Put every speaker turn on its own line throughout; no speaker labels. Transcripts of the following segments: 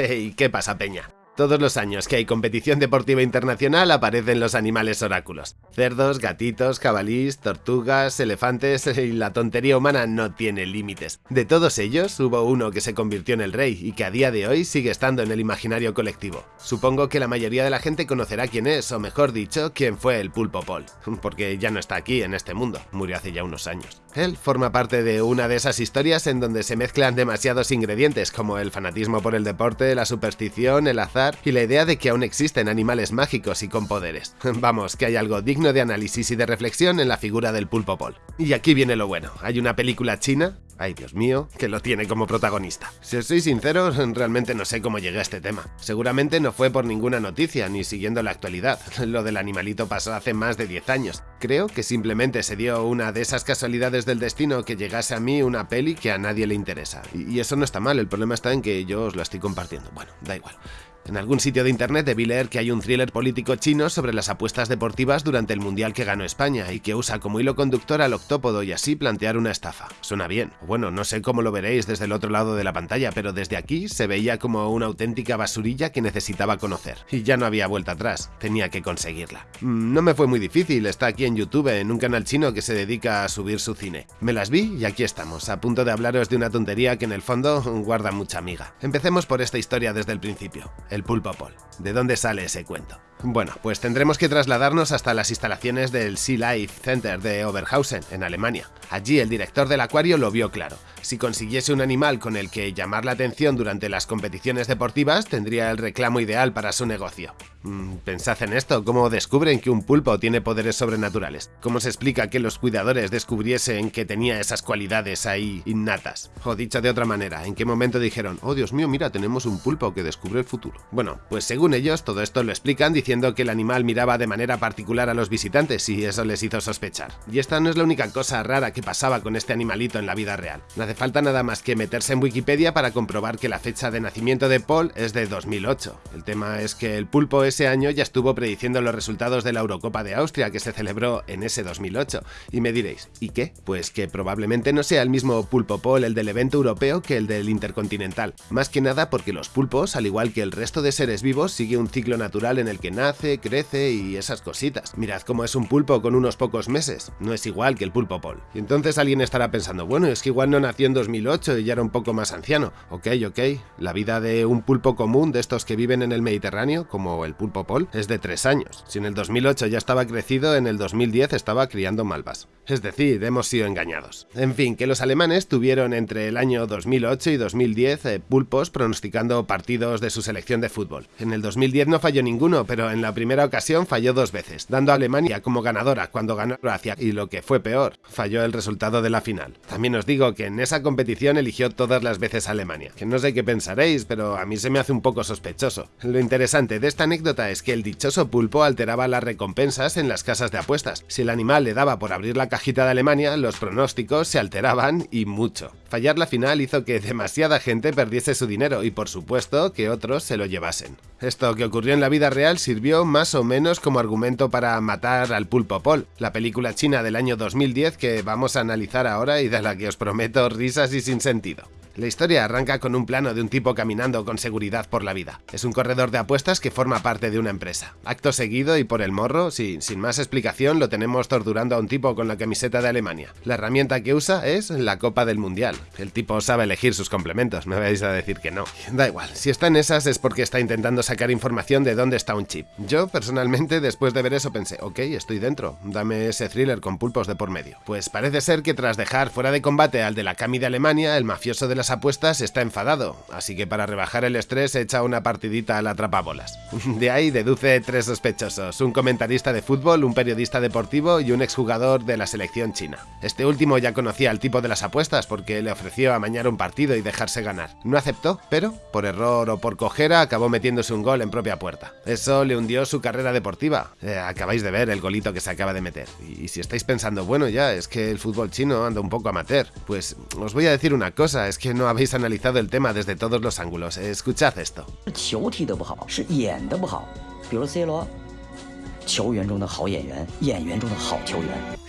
Hey, ¿qué pasa, Peña? Todos los años que hay competición deportiva internacional aparecen los animales oráculos. Cerdos, gatitos, cabalís, tortugas, elefantes y la tontería humana no tiene límites. De todos ellos, hubo uno que se convirtió en el rey y que a día de hoy sigue estando en el imaginario colectivo. Supongo que la mayoría de la gente conocerá quién es, o mejor dicho, quién fue el pulpo Paul, porque ya no está aquí en este mundo, murió hace ya unos años. Él forma parte de una de esas historias en donde se mezclan demasiados ingredientes como el fanatismo por el deporte, la superstición, el azar, y la idea de que aún existen animales mágicos y con poderes. Vamos, que hay algo digno de análisis y de reflexión en la figura del pulpo Paul. Y aquí viene lo bueno, hay una película china ay Dios mío, que lo tiene como protagonista. Si os soy sincero, realmente no sé cómo llegué a este tema. Seguramente no fue por ninguna noticia, ni siguiendo la actualidad. Lo del animalito pasó hace más de 10 años. Creo que simplemente se dio una de esas casualidades del destino que llegase a mí una peli que a nadie le interesa. Y eso no está mal, el problema está en que yo os lo estoy compartiendo. Bueno, da igual. En algún sitio de internet debí leer que hay un thriller político chino sobre las apuestas deportivas durante el Mundial que ganó España y que usa como hilo conductor al octópodo y así plantear una estafa. Suena bien. Bueno, no sé cómo lo veréis desde el otro lado de la pantalla, pero desde aquí se veía como una auténtica basurilla que necesitaba conocer. Y ya no había vuelta atrás, tenía que conseguirla. Mm, no me fue muy difícil, está aquí en YouTube, en un canal chino que se dedica a subir su cine. Me las vi y aquí estamos, a punto de hablaros de una tontería que en el fondo guarda mucha amiga. Empecemos por esta historia desde el principio el pulpo Paul. ¿De dónde sale ese cuento? Bueno, pues tendremos que trasladarnos hasta las instalaciones del Sea Life Center de Oberhausen, en Alemania. Allí el director del acuario lo vio claro. Si consiguiese un animal con el que llamar la atención durante las competiciones deportivas, tendría el reclamo ideal para su negocio. Mm, pensad en esto, ¿cómo descubren que un pulpo tiene poderes sobrenaturales? ¿Cómo se explica que los cuidadores descubriesen que tenía esas cualidades ahí innatas? O dicho de otra manera, ¿en qué momento dijeron, oh Dios mío, mira, tenemos un pulpo que descubre el futuro? Bueno, pues según ellos, todo esto lo explican diciendo que el animal miraba de manera particular a los visitantes y eso les hizo sospechar. Y esta no es la única cosa rara que pasaba con este animalito en la vida real hace falta nada más que meterse en Wikipedia para comprobar que la fecha de nacimiento de Paul es de 2008. El tema es que el pulpo ese año ya estuvo prediciendo los resultados de la Eurocopa de Austria que se celebró en ese 2008. Y me diréis, ¿y qué? Pues que probablemente no sea el mismo pulpo Paul el del evento europeo que el del intercontinental. Más que nada porque los pulpos, al igual que el resto de seres vivos, sigue un ciclo natural en el que nace, crece y esas cositas. Mirad cómo es un pulpo con unos pocos meses. No es igual que el pulpo Paul. Y entonces alguien estará pensando, bueno, es que igual no nació en 2008 y ya era un poco más anciano. Ok, ok, la vida de un pulpo común de estos que viven en el Mediterráneo, como el pulpo pol, es de 3 años. Si en el 2008 ya estaba crecido, en el 2010 estaba criando malvas. Es decir, hemos sido engañados. En fin, que los alemanes tuvieron entre el año 2008 y 2010 eh, pulpos pronosticando partidos de su selección de fútbol. En el 2010 no falló ninguno, pero en la primera ocasión falló dos veces, dando a Alemania como ganadora cuando ganó Croacia y lo que fue peor, falló el resultado de la final. También os digo que en esa competición eligió todas las veces Alemania, que no sé qué pensaréis, pero a mí se me hace un poco sospechoso. Lo interesante de esta anécdota es que el dichoso pulpo alteraba las recompensas en las casas de apuestas. Si el animal le daba por abrir la cajita de Alemania, los pronósticos se alteraban y mucho. Fallar la final hizo que demasiada gente perdiese su dinero y por supuesto que otros se lo llevasen. Esto que ocurrió en la vida real sirvió más o menos como argumento para matar al pulpo Paul, la película china del año 2010 que vamos a analizar ahora y de la que os prometo risas y sin sentido. La historia arranca con un plano de un tipo caminando con seguridad por la vida. Es un corredor de apuestas que forma parte de una empresa. Acto seguido y por el morro, sin más explicación, lo tenemos torturando a un tipo con la camiseta de Alemania. La herramienta que usa es la Copa del Mundial. El tipo sabe elegir sus complementos, me vais a decir que no. Da igual, si está en esas es porque está intentando sacar información de dónde está un chip. Yo, personalmente, después de ver eso pensé, ok, estoy dentro, dame ese thriller con pulpos de por medio. Pues parece ser que tras dejar fuera de combate al de la Cami de Alemania, el mafioso de las apuestas está enfadado, así que para rebajar el estrés echa una partidita a la atrapabolas. De ahí deduce tres sospechosos, un comentarista de fútbol, un periodista deportivo y un exjugador de la selección china. Este último ya conocía al tipo de las apuestas porque le ofreció amañar un partido y dejarse ganar. No aceptó, pero, por error o por cojera, acabó metiéndose un gol en propia puerta. Eso le hundió su carrera deportiva. Eh, acabáis de ver el golito que se acaba de meter. Y si estáis pensando, bueno ya, es que el fútbol chino anda un poco amateur, pues os voy a decir una cosa, es que no habéis analizado el tema desde todos los ángulos. Escuchad esto.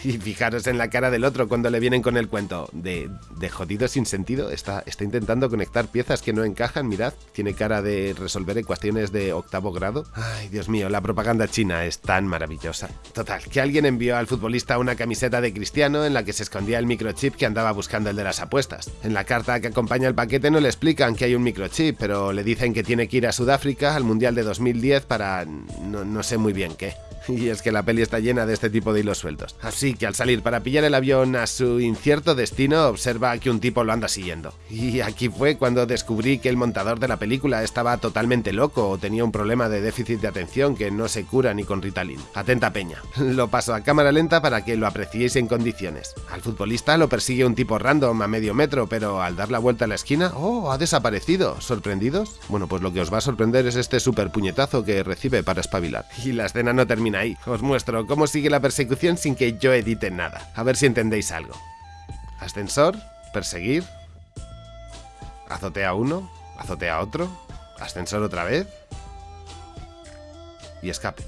Y fijaros en la cara del otro cuando le vienen con el cuento de, de jodido sin sentido. Está, está intentando conectar piezas que no encajan. Mirad, tiene cara de resolver ecuaciones de octavo grado. Ay, Dios mío, la propaganda china es tan maravillosa. Total, que alguien envió al futbolista una camiseta de cristiano en la que se escondía el microchip que andaba buscando el de las apuestas. En la carta que acompaña el paquete no le explican que hay un microchip, pero le dicen que tiene que ir a Sudáfrica al Mundial de 2010 para... no, no sé muy bien qué. Y es que la peli está llena de este tipo de hilos sueltos. Así que al salir para pillar el avión a su incierto destino, observa que un tipo lo anda siguiendo. Y aquí fue cuando descubrí que el montador de la película estaba totalmente loco o tenía un problema de déficit de atención que no se cura ni con Ritalin. Atenta peña. Lo paso a cámara lenta para que lo apreciéis en condiciones. Al futbolista lo persigue un tipo random a medio metro, pero al dar la vuelta a la esquina, ¡oh! Ha desaparecido. ¿Sorprendidos? Bueno, pues lo que os va a sorprender es este super puñetazo que recibe para espabilar. Y la escena no termina ahí. Os muestro cómo sigue la persecución sin que yo edite nada. A ver si entendéis algo. Ascensor, perseguir. Azotea uno, azotea otro, ascensor otra vez. Y escape.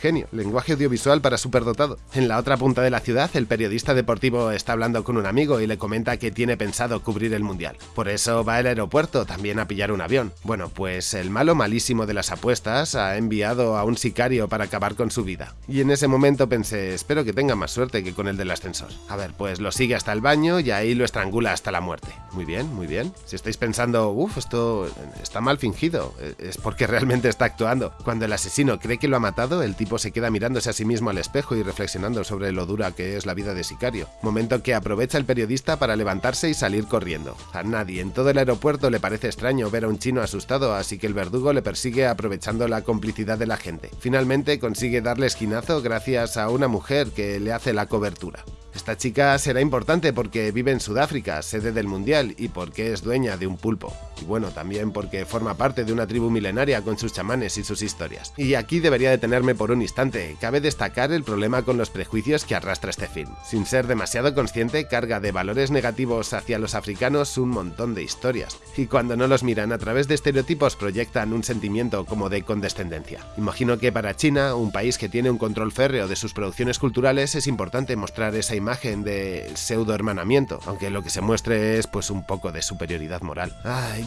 Genio, lenguaje audiovisual para superdotado. En la otra punta de la ciudad, el periodista deportivo está hablando con un amigo y le comenta que tiene pensado cubrir el mundial. Por eso va al aeropuerto también a pillar un avión. Bueno, pues el malo malísimo de las apuestas ha enviado a un sicario para acabar con su vida. Y en ese momento pensé, espero que tenga más suerte que con el del ascensor. A ver, pues lo sigue hasta el baño y ahí lo estrangula hasta la muerte. Muy bien, muy bien. Si estáis pensando, uff, esto está mal fingido, es porque realmente está actuando. Cuando el asesino cree que lo ha matado, el tipo se queda mirándose a sí mismo al espejo y reflexionando sobre lo dura que es la vida de sicario. Momento que aprovecha el periodista para levantarse y salir corriendo. A nadie en todo el aeropuerto le parece extraño ver a un chino asustado, así que el verdugo le persigue aprovechando la complicidad de la gente. Finalmente consigue darle esquinazo gracias a una mujer que le hace la cobertura. Esta chica será importante porque vive en Sudáfrica, sede del Mundial, y porque es dueña de un pulpo. Y bueno, también porque forma parte de una tribu milenaria con sus chamanes y sus historias. Y aquí debería detenerme por un instante. Cabe destacar el problema con los prejuicios que arrastra este film. Sin ser demasiado consciente, carga de valores negativos hacia los africanos un montón de historias. Y cuando no los miran a través de estereotipos proyectan un sentimiento como de condescendencia. Imagino que para China, un país que tiene un control férreo de sus producciones culturales, es importante mostrar esa imagen de pseudo hermanamiento, aunque lo que se muestre es pues un poco de superioridad moral.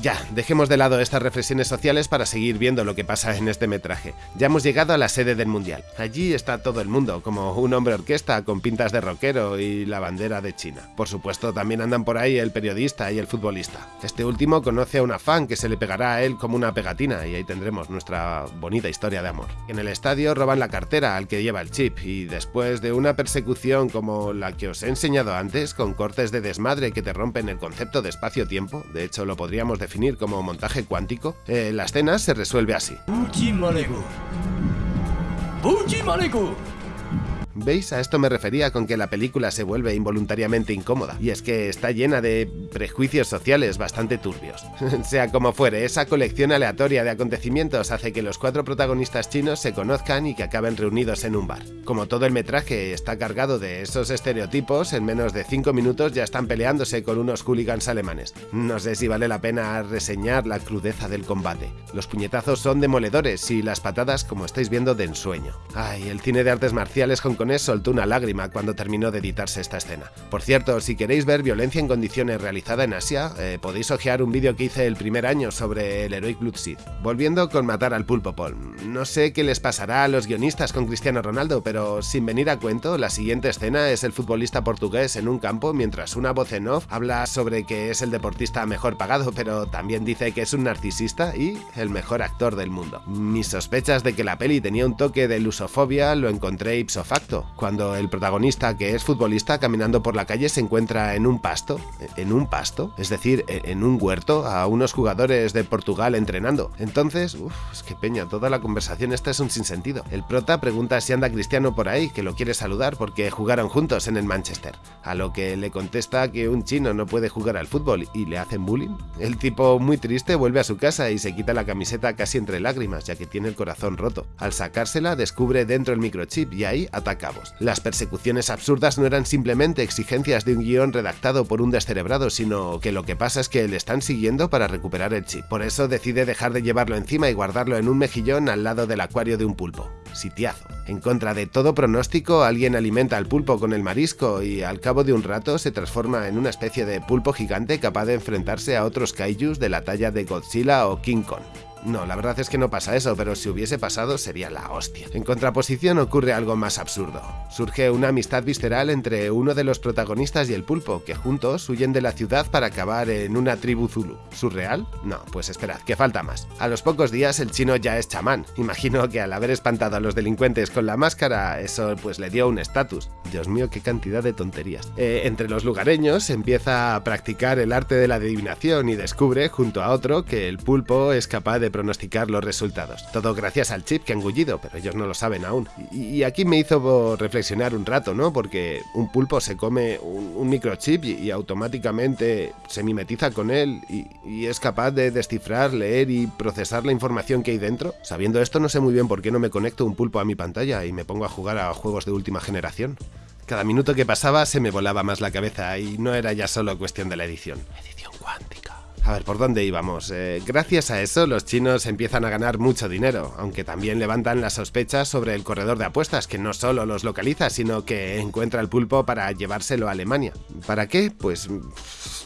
ya, dejemos de lado estas reflexiones sociales para seguir viendo lo que pasa en este metraje. Ya hemos llegado a la sede del mundial. Allí está todo el mundo, como un hombre orquesta con pintas de rockero y la bandera de China. Por supuesto, también andan por ahí el periodista y el futbolista. Este último conoce a una fan que se le pegará a él como una pegatina y ahí tendremos nuestra bonita historia de amor. En el estadio roban la cartera al que lleva el chip y después de una persecución como la que os he enseñado antes, con cortes de desmadre que te rompen el concepto de espacio-tiempo, de hecho lo podríamos definir como montaje cuántico, eh, la escena se resuelve así. ¿Veis? A esto me refería con que la película se vuelve involuntariamente incómoda, y es que está llena de prejuicios sociales bastante turbios. sea como fuere, esa colección aleatoria de acontecimientos hace que los cuatro protagonistas chinos se conozcan y que acaben reunidos en un bar. Como todo el metraje está cargado de esos estereotipos, en menos de 5 minutos ya están peleándose con unos hooligans alemanes. No sé si vale la pena reseñar la crudeza del combate. Los puñetazos son demoledores y las patadas, como estáis viendo, de ensueño. Ay, el cine de artes marciales con soltó una lágrima cuando terminó de editarse esta escena. Por cierto, si queréis ver violencia en condiciones realizada en Asia, eh, podéis ojear un vídeo que hice el primer año sobre el Heroic Blood Seed. Volviendo con matar al pulpo Paul. No sé qué les pasará a los guionistas con Cristiano Ronaldo, pero sin venir a cuento, la siguiente escena es el futbolista portugués en un campo mientras una voz en off habla sobre que es el deportista mejor pagado, pero también dice que es un narcisista y el mejor actor del mundo. Mis sospechas de que la peli tenía un toque de lusofobia lo encontré ipso facto cuando el protagonista, que es futbolista, caminando por la calle se encuentra en un pasto, en un pasto, es decir, en un huerto, a unos jugadores de Portugal entrenando. Entonces, uff, es que peña, toda la conversación esta es un sinsentido. El prota pregunta si anda Cristiano por ahí, que lo quiere saludar porque jugaron juntos en el Manchester. A lo que le contesta que un chino no puede jugar al fútbol y le hacen bullying. El tipo, muy triste, vuelve a su casa y se quita la camiseta casi entre lágrimas, ya que tiene el corazón roto. Al sacársela, descubre dentro el microchip y ahí ataca las persecuciones absurdas no eran simplemente exigencias de un guion redactado por un descerebrado, sino que lo que pasa es que le están siguiendo para recuperar el chip. Por eso decide dejar de llevarlo encima y guardarlo en un mejillón al lado del acuario de un pulpo. sitiazo. En contra de todo pronóstico, alguien alimenta al pulpo con el marisco y al cabo de un rato se transforma en una especie de pulpo gigante capaz de enfrentarse a otros kaijus de la talla de Godzilla o King Kong. No, la verdad es que no pasa eso, pero si hubiese pasado sería la hostia. En contraposición ocurre algo más absurdo. Surge una amistad visceral entre uno de los protagonistas y el pulpo, que juntos huyen de la ciudad para acabar en una tribu Zulu. ¿Surreal? No, pues esperad, que falta más. A los pocos días el chino ya es chamán. Imagino que al haber espantado a los delincuentes con la máscara, eso pues le dio un estatus. Dios mío, qué cantidad de tonterías. Eh, entre los lugareños empieza a practicar el arte de la adivinación y descubre, junto a otro, que el pulpo es capaz de pronosticar los resultados. Todo gracias al chip que han gullido, pero ellos no lo saben aún. Y, aquí me hizo reflexionar un rato, ¿no? Porque un pulpo se come un, microchip y, automáticamente se mimetiza con él y, es capaz de descifrar, leer y procesar la información que hay dentro. Sabiendo esto, no sé muy bien por qué no me conecto un pulpo a mi pantalla y me pongo a jugar a juegos de última generación. Cada minuto que pasaba se me volaba más la cabeza y no era ya solo cuestión de la edición. A ver, ¿por dónde íbamos? Eh, gracias a eso, los chinos empiezan a ganar mucho dinero, aunque también levantan las sospechas sobre el corredor de apuestas, que no solo los localiza, sino que encuentra el pulpo para llevárselo a Alemania. ¿Para qué? Pues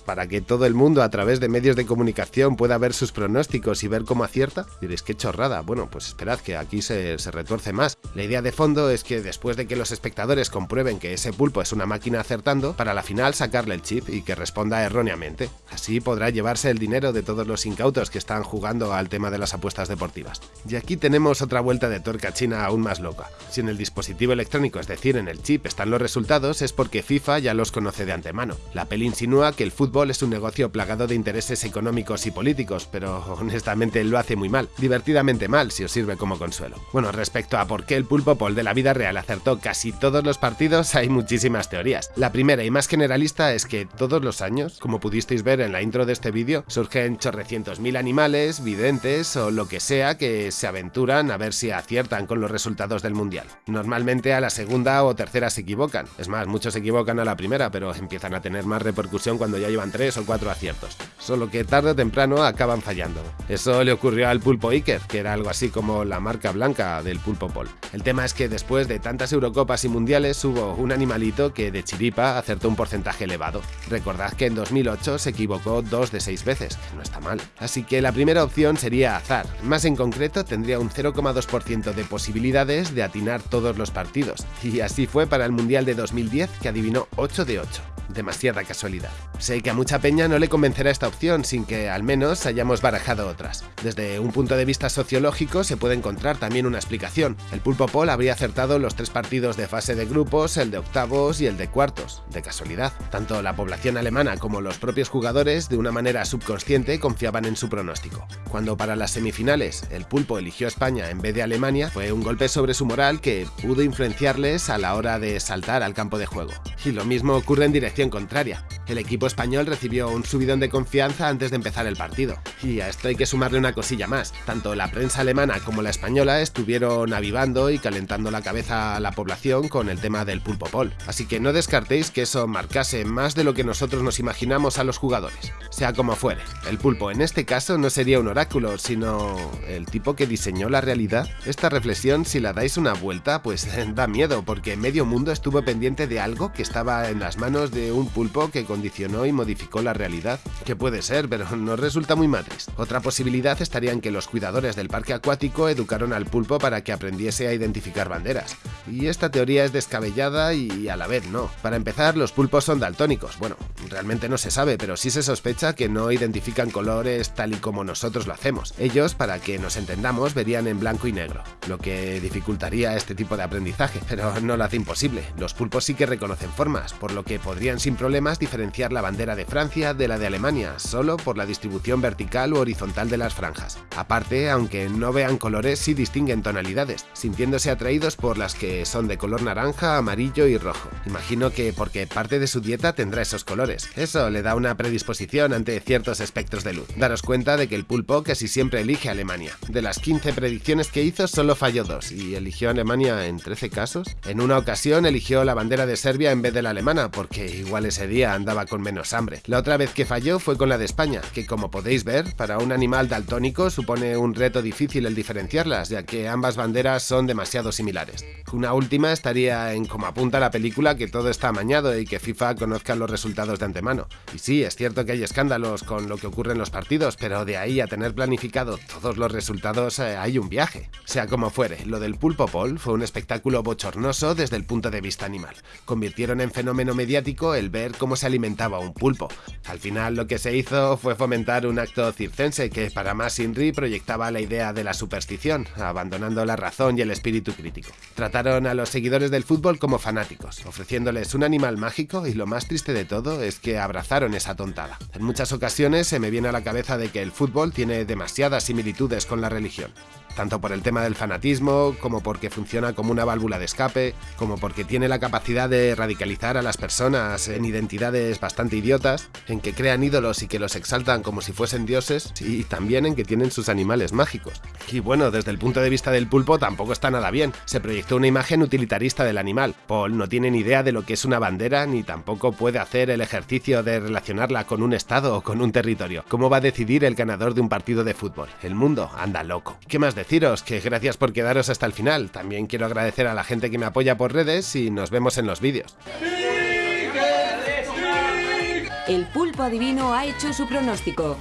para que todo el mundo a través de medios de comunicación pueda ver sus pronósticos y ver cómo acierta? Diréis, qué chorrada. Bueno, pues esperad que aquí se, se retuerce más. La idea de fondo es que después de que los espectadores comprueben que ese pulpo es una máquina acertando, para la final sacarle el chip y que responda erróneamente. Así podrá llevarse el dinero de todos los incautos que están jugando al tema de las apuestas deportivas. Y aquí tenemos otra vuelta de tuerca china aún más loca. Si en el dispositivo electrónico, es decir, en el chip, están los resultados, es porque FIFA ya los conoce de antemano. La peli insinúa que el fútbol es un negocio plagado de intereses económicos y políticos, pero honestamente lo hace muy mal, divertidamente mal si os sirve como consuelo. Bueno, respecto a por qué el pulpo pol de la vida real acertó casi todos los partidos, hay muchísimas teorías. La primera y más generalista es que todos los años, como pudisteis ver en la intro de este vídeo, surgen chorrecientos mil animales, videntes o lo que sea que se aventuran a ver si aciertan con los resultados del mundial. Normalmente a la segunda o tercera se equivocan, es más, muchos se equivocan a la primera, pero empiezan a tener más repercusión cuando ya llevan tres o cuatro aciertos, solo que tarde o temprano acaban fallando. Eso le ocurrió al pulpo Iker, que era algo así como la marca blanca del pulpo Pol. El tema es que después de tantas Eurocopas y Mundiales hubo un animalito que de chiripa acertó un porcentaje elevado. Recordad que en 2008 se equivocó dos de seis veces, que no está mal. Así que la primera opción sería azar, más en concreto tendría un 0,2% de posibilidades de atinar todos los partidos, y así fue para el Mundial de 2010 que adivinó 8 de 8 demasiada casualidad. Sé que a mucha peña no le convencerá esta opción sin que al menos hayamos barajado otras. Desde un punto de vista sociológico se puede encontrar también una explicación. El Pulpo Pol habría acertado los tres partidos de fase de grupos, el de octavos y el de cuartos, de casualidad. Tanto la población alemana como los propios jugadores de una manera subconsciente confiaban en su pronóstico. Cuando para las semifinales el Pulpo eligió a España en vez de Alemania, fue un golpe sobre su moral que pudo influenciarles a la hora de saltar al campo de juego. Y lo mismo ocurre en dirección contraria. El equipo español recibió un subidón de confianza antes de empezar el partido. Y a esto hay que sumarle una cosilla más. Tanto la prensa alemana como la española estuvieron avivando y calentando la cabeza a la población con el tema del pulpo pol. Así que no descartéis que eso marcase más de lo que nosotros nos imaginamos a los jugadores. Sea como fuere, el pulpo en este caso no sería un oráculo, sino el tipo que diseñó la realidad. Esta reflexión, si la dais una vuelta, pues da miedo, porque medio mundo estuvo pendiente de algo que estaba en las manos de un pulpo que condicionó y modificó la realidad. Que puede ser, pero no resulta muy matriz. Otra posibilidad estaría en que los cuidadores del parque acuático educaron al pulpo para que aprendiese a identificar banderas. Y esta teoría es descabellada y a la vez no. Para empezar, los pulpos son daltónicos. Bueno, realmente no se sabe, pero sí se sospecha que no identifican colores tal y como nosotros lo hacemos. Ellos, para que nos entendamos, verían en blanco y negro, lo que dificultaría este tipo de aprendizaje, pero no lo hace imposible. Los pulpos sí que reconocen formas, por lo que podrían sin problemas diferenciar la bandera de Francia de la de Alemania, solo por la distribución vertical u horizontal de las franjas. Aparte, aunque no vean colores, sí distinguen tonalidades, sintiéndose atraídos por las que son de color naranja, amarillo y rojo. Imagino que porque parte de su dieta tendrá esos colores. Eso le da una predisposición ante ciertos espectros de luz. Daros cuenta de que el pulpo casi siempre elige Alemania. De las 15 predicciones que hizo, solo falló dos, y eligió Alemania en 13 casos. En una ocasión eligió la bandera de Serbia en vez de la alemana, porque igual ese día andaba con menos hambre. La otra vez que falló fue con la de España, que como podéis ver, para un animal daltónico supone un reto difícil el diferenciarlas, ya que ambas banderas son demasiado similares. Una última estaría en como apunta la película que todo está amañado y que FIFA conozca los resultados de antemano. Y sí, es cierto que hay escándalos con lo que ocurre en los partidos, pero de ahí a tener planificado todos los resultados eh, hay un viaje. Sea como fuere, lo del pulpo Paul fue un espectáculo bochornoso desde el punto de vista animal. Convirtieron en fenómeno mediático el ver cómo se alimentaba un pulpo. Al final lo que se hizo fue fomentar un acto circense que para más Inri proyectaba la idea de la superstición, abandonando la razón y el espíritu crítico. Trataron a los seguidores del fútbol como fanáticos, ofreciéndoles un animal mágico y lo más triste de todo es que abrazaron esa tontada. En muchas ocasiones se me viene a la cabeza de que el fútbol tiene demasiadas similitudes con la religión tanto por el tema del fanatismo, como porque funciona como una válvula de escape, como porque tiene la capacidad de radicalizar a las personas en identidades bastante idiotas, en que crean ídolos y que los exaltan como si fuesen dioses, y también en que tienen sus animales mágicos. Y bueno, desde el punto de vista del pulpo tampoco está nada bien, se proyectó una imagen utilitarista del animal. Paul no tiene ni idea de lo que es una bandera, ni tampoco puede hacer el ejercicio de relacionarla con un estado o con un territorio. ¿Cómo va a decidir el ganador de un partido de fútbol? El mundo anda loco. ¿Qué más deciros que gracias por quedaros hasta el final. También quiero agradecer a la gente que me apoya por redes y nos vemos en los vídeos.
El pulpo adivino ha hecho su pronóstico.